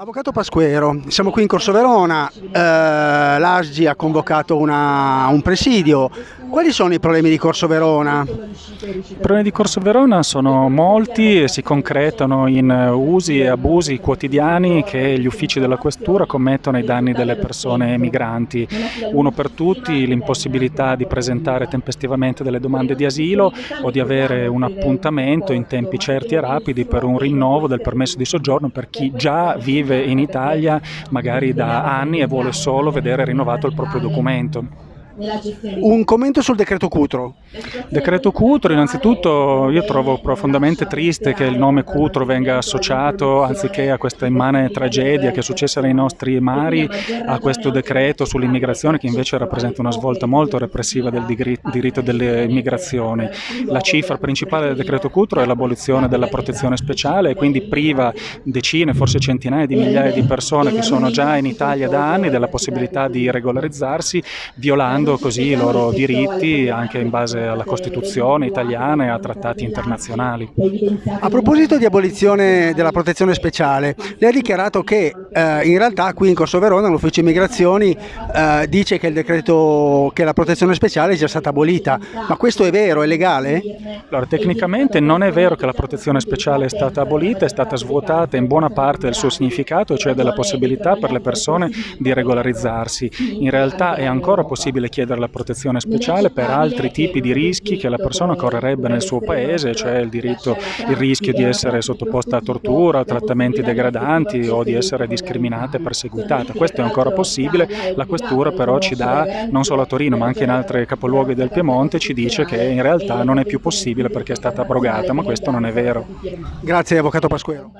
Avvocato Pasquero, siamo qui in Corso Verona, eh, l'ASGI ha convocato una, un presidio. Quali sono i problemi di Corso Verona? I problemi di Corso Verona sono molti e si concretano in usi e abusi quotidiani che gli uffici della questura commettono ai danni delle persone migranti. Uno per tutti l'impossibilità di presentare tempestivamente delle domande di asilo o di avere un appuntamento in tempi certi e rapidi per un rinnovo del permesso di soggiorno per chi già vive in Italia magari da anni e vuole solo vedere rinnovato il proprio documento. Un commento sul decreto Cutro. Decreto Cutro, innanzitutto io trovo profondamente triste che il nome Cutro venga associato, anziché a questa immane tragedia che è successa nei nostri mari, a questo decreto sull'immigrazione che invece rappresenta una svolta molto repressiva del diritto dell'immigrazione. La cifra principale del decreto Cutro è l'abolizione della protezione speciale e quindi priva decine, forse centinaia di migliaia di persone che sono già in Italia da anni della possibilità di regolarizzarsi, violando garantendo così i loro diritti anche in base alla Costituzione italiana e a trattati internazionali. A proposito di abolizione della protezione speciale, lei ha dichiarato che eh, in realtà qui in Corso Verona l'ufficio immigrazioni eh, dice che il decreto che la protezione speciale è già stata abolita, ma questo è vero, è legale? Allora, tecnicamente non è vero che la protezione speciale è stata abolita, è stata svuotata in buona parte del suo significato, cioè della possibilità per le persone di regolarizzarsi. In realtà è ancora possibile chiedere la protezione speciale per altri tipi di rischi che la persona correrebbe nel suo paese, cioè il, diritto, il rischio di essere sottoposta a tortura, a trattamenti degradanti o di essere discriminata e perseguitata. Questo è ancora possibile, la questura però ci dà, non solo a Torino ma anche in altri capoluoghi del Piemonte, ci dice che in realtà non è più possibile perché è stata abrogata, ma questo non è vero. Grazie Avvocato Pasquero.